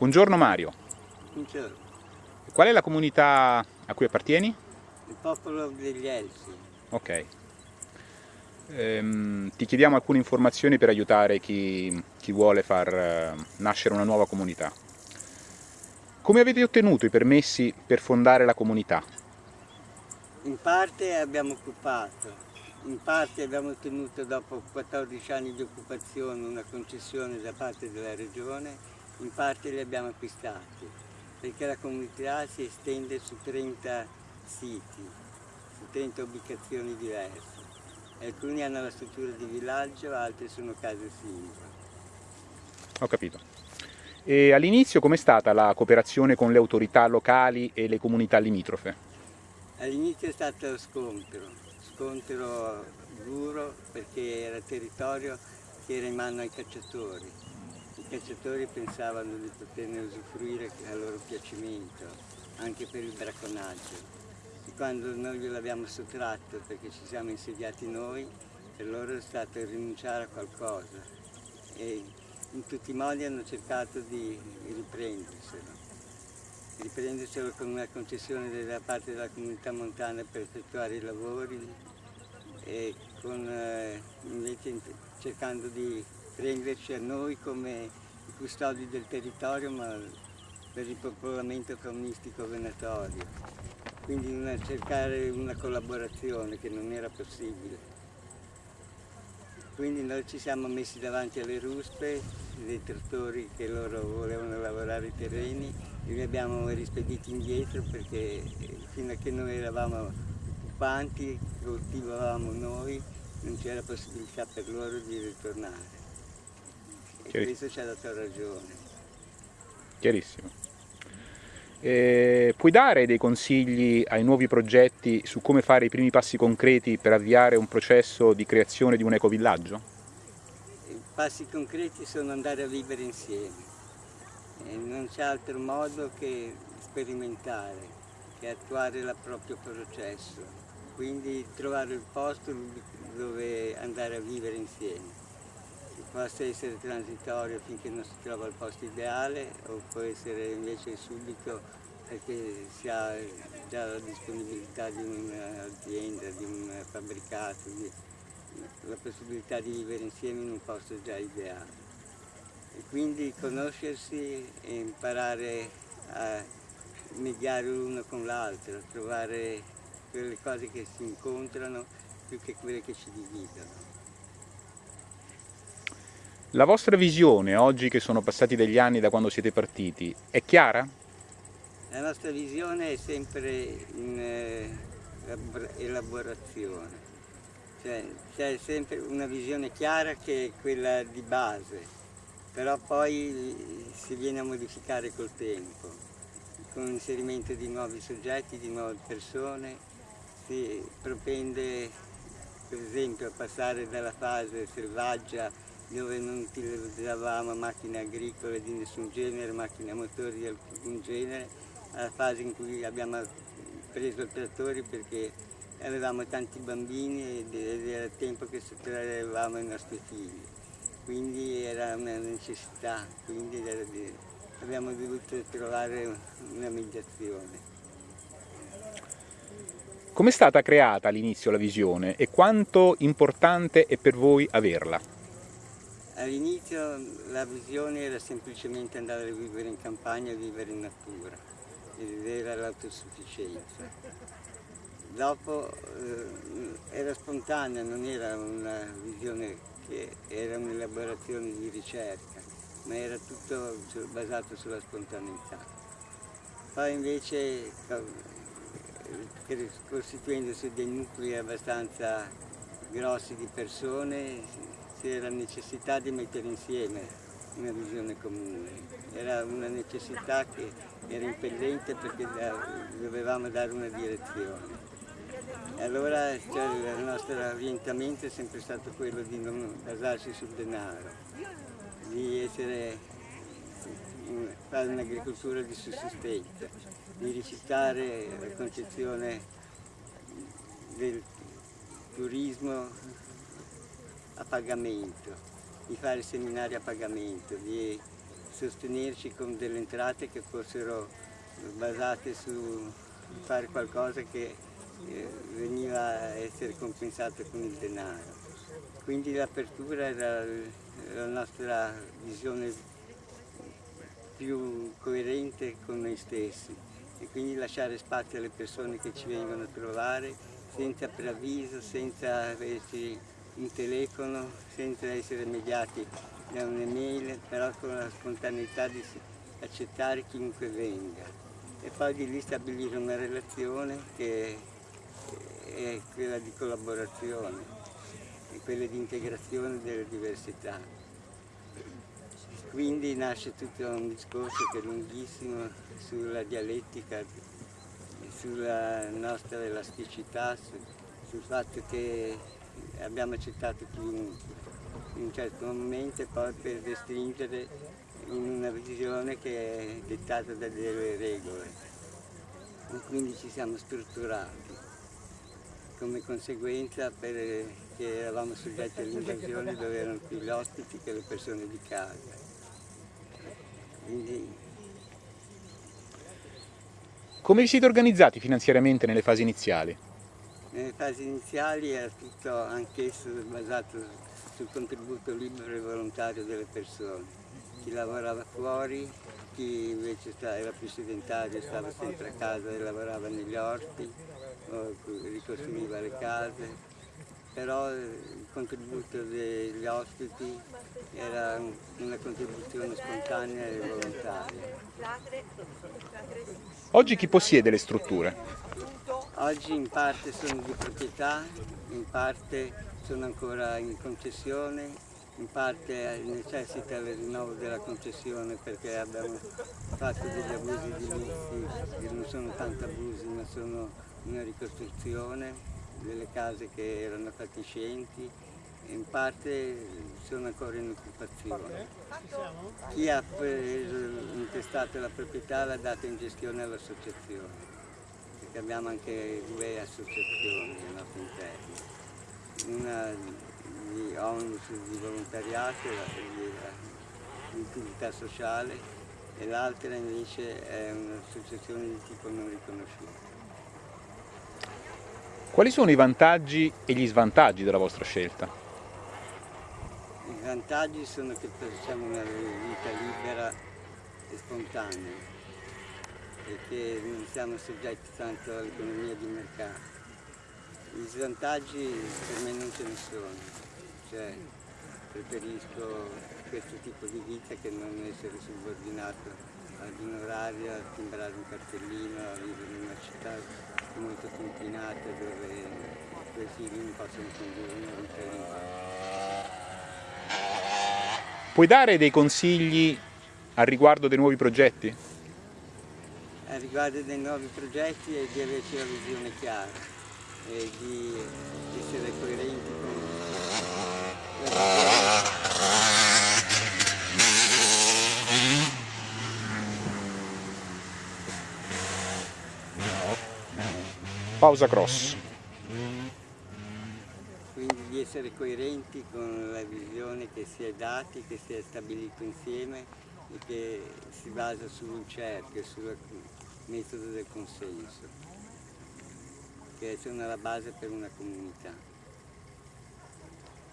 Buongiorno Mario. Buongiorno. Qual è la comunità a cui appartieni? Il popolo degli Elsi. Ok. Ehm, ti chiediamo alcune informazioni per aiutare chi, chi vuole far eh, nascere una nuova comunità. Come avete ottenuto i permessi per fondare la comunità? In parte abbiamo occupato, in parte abbiamo ottenuto dopo 14 anni di occupazione una concessione da parte della regione in parte li abbiamo acquistati, perché la comunità si estende su 30 siti, su 30 ubicazioni diverse. Alcuni hanno la struttura di villaggio, altri sono case single. Ho capito. E all'inizio com'è stata la cooperazione con le autorità locali e le comunità limitrofe? All'inizio è stato scontro, scontro duro perché era territorio che era in mano ai cacciatori cacciatori pensavano di poterne usufruire a loro piacimento, anche per il bracconaggio. E quando noi gliel'abbiamo sottratto perché ci siamo insediati noi, per loro è stato rinunciare a qualcosa e in tutti i modi hanno cercato di riprenderselo. Riprenderselo con una concessione da parte della comunità montana per effettuare i lavori e con, eh, invece cercando di prenderci a noi come custodi del territorio ma per il popolamento faunistico venatorio, quindi una, cercare una collaborazione che non era possibile. Quindi noi ci siamo messi davanti alle ruspe, dei trattori che loro volevano lavorare i terreni e li abbiamo rispediti indietro perché fino a che noi eravamo occupanti, coltivavamo noi, non c'era possibilità per loro di ritornare. Questo ci ha dato ragione. Chiarissimo. Eh, puoi dare dei consigli ai nuovi progetti su come fare i primi passi concreti per avviare un processo di creazione di un ecovillaggio? I passi concreti sono andare a vivere insieme. E non c'è altro modo che sperimentare, che attuare il proprio processo. Quindi trovare il posto dove andare a vivere insieme possa essere transitorio finché non si trova il posto ideale o può essere invece subito perché si ha già la disponibilità di un'azienda, di un fabbricato, di, la possibilità di vivere insieme in un posto già ideale. E quindi conoscersi e imparare a mediare l'uno con l'altro, trovare quelle cose che si incontrano più che quelle che ci dividono. La vostra visione, oggi che sono passati degli anni da quando siete partiti, è chiara? La nostra visione è sempre in eh, elaborazione, cioè c'è sempre una visione chiara che è quella di base, però poi si viene a modificare col tempo, con l'inserimento di nuovi soggetti, di nuove persone, si propende per esempio a passare dalla fase selvaggia dove non utilizzavamo macchine agricole di nessun genere, macchine a motori di alcun genere, alla fase in cui abbiamo preso i trattori perché avevamo tanti bambini ed era tempo che sottraevamo i nostri figli. Quindi era una necessità, quindi abbiamo dovuto trovare una mediazione. Come è stata creata all'inizio la visione e quanto importante è per voi averla? All'inizio la visione era semplicemente andare a vivere in campagna, vivere in natura ed era l'autosufficienza. Dopo eh, era spontanea, non era una visione che era un'elaborazione di ricerca, ma era tutto basato sulla spontaneità. Poi invece costituendosi dei nuclei abbastanza grossi di persone c'era necessità di mettere insieme una visione comune, era una necessità che era impellente perché dovevamo dare una direzione. E allora cioè, il nostro orientamento è sempre stato quello di non basarsi sul denaro, di essere, fare un'agricoltura di sussistenza, di rifiutare la concezione del turismo a pagamento, di fare seminari a pagamento, di sostenerci con delle entrate che fossero basate su fare qualcosa che eh, veniva a essere compensato con il denaro. Quindi l'apertura era la nostra visione più coerente con noi stessi e quindi lasciare spazio alle persone che ci vengono a trovare senza preavviso, senza averci un telefono, senza essere mediati da un'email, però con la spontaneità di accettare chiunque venga e poi di lì stabilire una relazione che è quella di collaborazione e quella di integrazione delle diversità. Quindi nasce tutto un discorso che è lunghissimo sulla dialettica, sulla nostra elasticità, sul fatto che abbiamo accettato chiunque in un certo momento poi per restringere in una visione che è dettata da delle regole. E quindi ci siamo strutturati come conseguenza perché eravamo soggetti all'invasione dove erano più gli ospiti che le persone di casa. Quindi... Come vi siete organizzati finanziariamente nelle fasi iniziali? Nelle fasi iniziali era tutto anch'esso basato sul contributo libero e volontario delle persone. Chi lavorava fuori, chi invece era più sedentario stava sempre a casa e lavorava negli orti, ricostruiva le case, però il contributo degli ospiti era una contribuzione spontanea e volontaria. Oggi chi possiede le strutture? Oggi in parte sono di proprietà, in parte sono ancora in concessione, in parte necessita il rinnovo della concessione perché abbiamo fatto degli abusi edilizi che non sono tanto abusi ma sono una ricostruzione delle case che erano fatiscenti e in parte sono ancora in occupazione. Chi ha preso, intestato la proprietà l'ha data in gestione all'associazione, perché abbiamo anche due associazioni al nostro interno. Una di onlus di volontariato, di utilità sociale, e l'altra invece è un'associazione di tipo non riconosciuto. Quali sono i vantaggi e gli svantaggi della vostra scelta? I vantaggi sono che facciamo una vita libera e spontanea che non siamo soggetti tanto all'economia di mercato. Gli svantaggi per me non ce ne sono, cioè preferisco questo tipo di vita che non essere subordinato ad un orario, a timbrare un cartellino, a vivere in una città molto confinate dove figli non possono condurre una. Puoi dare dei consigli al riguardo dei nuovi progetti? Riguardo dei nuovi progetti è di averci la visione chiara e di essere coerenti con Pausa cross. Quindi di essere coerenti con la visione che si è dati, che si è stabilito insieme e che si basa sul cerchio, sul metodo del consenso, che è la base per una comunità.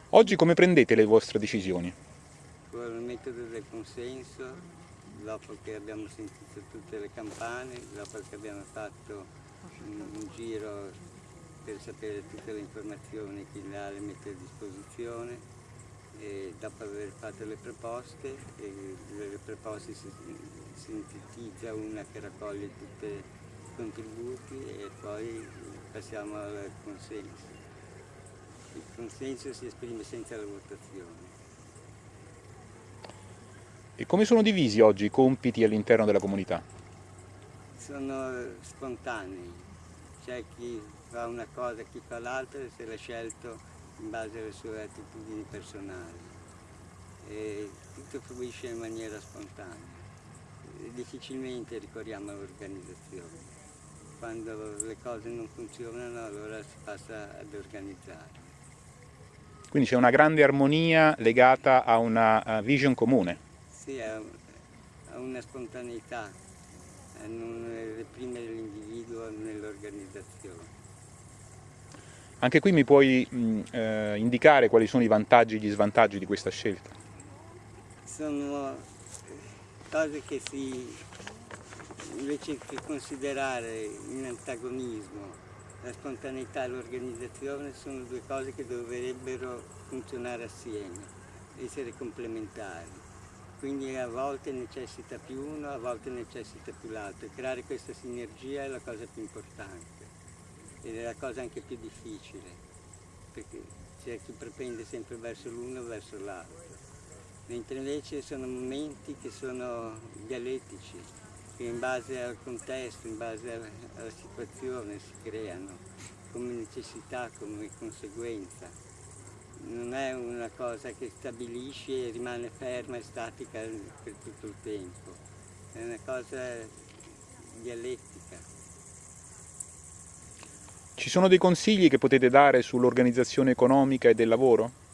Oggi come prendete le vostre decisioni? Con il metodo del consenso, dopo che abbiamo sentito tutte le campane, dopo che abbiamo fatto un giro per sapere tutte le informazioni che l'ha le mette a disposizione e dopo aver fatto le proposte, le proposte si sintetizza una che raccoglie tutti i contributi e poi passiamo al consenso. Il consenso si esprime senza la votazione. E come sono divisi oggi i compiti all'interno della comunità? Sono spontanei c'è chi fa una cosa, chi fa l'altra e se l'ha scelto in base alle sue attitudini personali. E tutto fluisce in maniera spontanea. Difficilmente ricorriamo all'organizzazione. Quando le cose non funzionano allora si passa ad organizzare. Quindi c'è una grande armonia legata a una vision comune. Sì, a una spontaneità, a non reprimere l'individuo nell'organizzazione. Anche qui mi puoi mh, eh, indicare quali sono i vantaggi e gli svantaggi di questa scelta? Sono eh, cose che si, invece che considerare in antagonismo la spontaneità e l'organizzazione, sono due cose che dovrebbero funzionare assieme, essere complementari. Quindi a volte necessita più uno, a volte necessita più l'altro. E creare questa sinergia è la cosa più importante ed è la cosa anche più difficile, perché c'è chi propende sempre verso l'uno o verso l'altro. Mentre invece sono momenti che sono dialettici, che in base al contesto, in base alla situazione si creano come necessità, come conseguenza. Non è una cosa che stabilisce e rimane ferma e statica per tutto il tempo, è una cosa dialettica. Ci sono dei consigli che potete dare sull'organizzazione economica e del lavoro?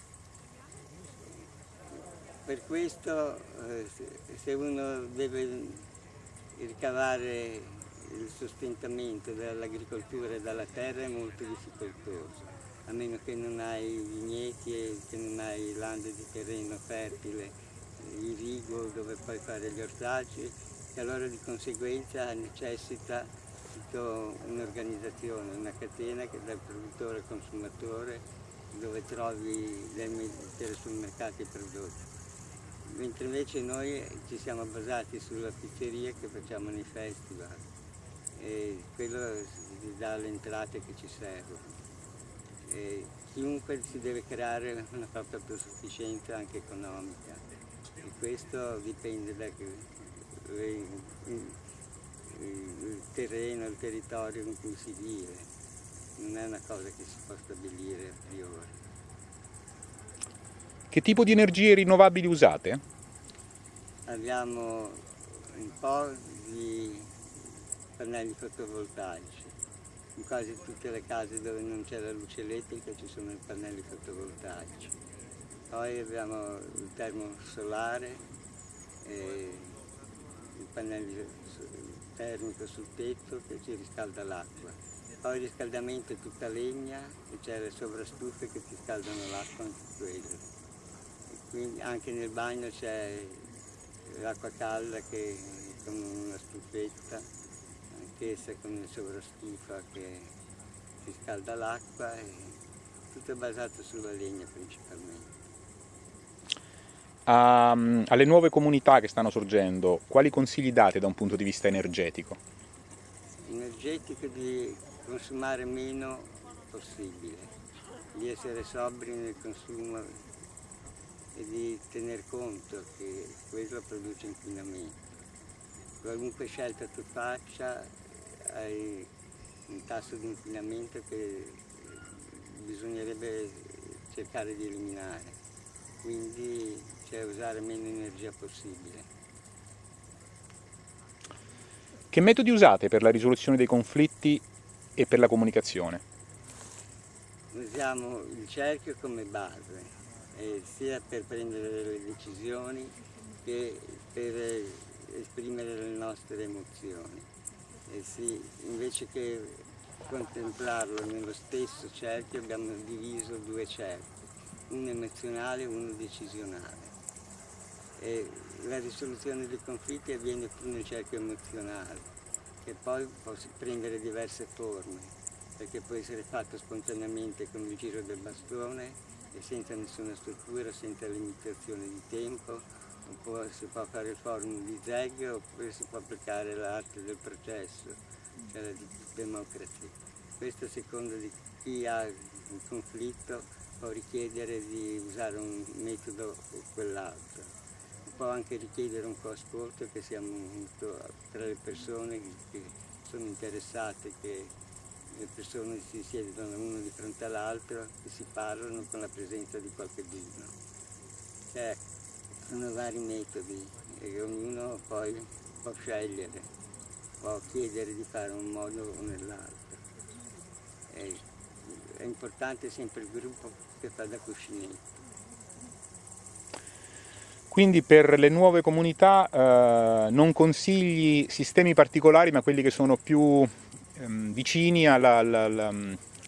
Questo eh, se uno deve ricavare il sostentamento dall'agricoltura e dalla terra è molto difficoltoso, a meno che non hai vigneti e che non hai lande di terreno fertile, irrigo dove puoi fare gli ortaggi, e allora di conseguenza necessita un'organizzazione, una catena che dal produttore al consumatore dove trovi dai telesupermercati i prodotti. Mentre invece noi ci siamo basati sulla pizzeria che facciamo nei festival e quello ci dà le entrate che ci servono. E chiunque si deve creare una propria autosufficienza anche economica e questo dipende da il terreno, il territorio in cui si vive, non è una cosa che si può stabilire a priori. Che tipo di energie rinnovabili usate? Abbiamo un po' di pannelli fotovoltaici. In quasi tutte le case dove non c'è la luce elettrica ci sono i pannelli fotovoltaici. Poi abbiamo il termosolare, il pannello termico sul tetto che ci riscalda l'acqua. Poi il riscaldamento è tutta legna e c'è le sovrastufe che ti scaldano l'acqua anche quello. Quindi anche nel bagno c'è l'acqua calda che con una stufetta, anch'essa con il sovrastufa che si scalda l'acqua e tutto è basato sulla legna principalmente. Um, alle nuove comunità che stanno sorgendo, quali consigli date da un punto di vista energetico? Energetico di consumare meno possibile, di essere sobri nel consumo e di tener conto che quello produce inquinamento. Qualunque scelta tu faccia hai un tasso di inquinamento che bisognerebbe cercare di eliminare. Quindi c'è usare meno energia possibile. Che metodi usate per la risoluzione dei conflitti e per la comunicazione? Usiamo il cerchio come base, eh, sia per prendere le decisioni che per esprimere le nostre emozioni. Eh sì, invece che contemplarlo nello stesso cerchio abbiamo diviso due cerchi, uno emozionale e uno decisionale. E la risoluzione dei conflitti avviene più nel cerchio emozionale, che poi può prendere diverse forme, perché può essere fatto spontaneamente con il giro del bastone e senza nessuna struttura, senza limitazione di tempo, oppure si può fare il forum di zeg oppure si può applicare l'arte del processo, cioè la democrazia. Questo a seconda di chi ha il conflitto può richiedere di usare un metodo o quell'altro può anche richiedere un po' ascolto che siamo tra le persone che sono interessate, che le persone si siedono uno di fronte all'altro e si parlano con la presenza di qualcuno. Cioè, sono vari metodi e ognuno poi può scegliere, può chiedere di fare un modo o nell'altro. È importante sempre il gruppo che fa da cuscinetto. Quindi per le nuove comunità eh, non consigli sistemi particolari ma quelli che sono più ehm, vicini alla, alla, alla,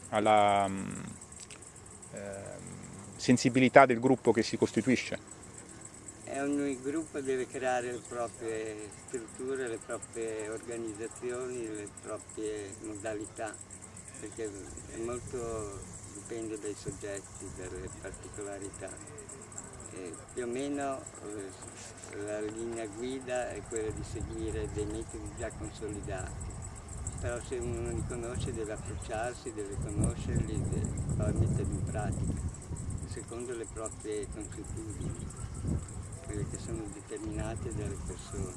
alla eh, sensibilità del gruppo che si costituisce? ogni gruppo deve creare le proprie strutture, le proprie organizzazioni, le proprie modalità, perché molto dipende dai soggetti, dalle particolarità. E più o meno eh, la linea guida è quella di seguire dei metodi già consolidati, però se uno li conosce deve approcciarsi, deve conoscerli, deve metterli in pratica, secondo le proprie consuetudini quelle che sono determinate dalle persone,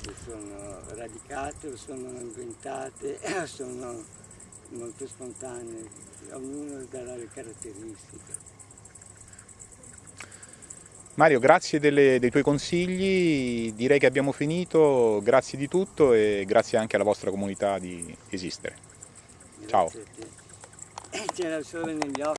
che sono radicate o sono inventate sono molto spontanee, ognuno darà le caratteristiche. Mario, grazie delle, dei tuoi consigli, direi che abbiamo finito, grazie di tutto e grazie anche alla vostra comunità di esistere. Ciao. Occhi.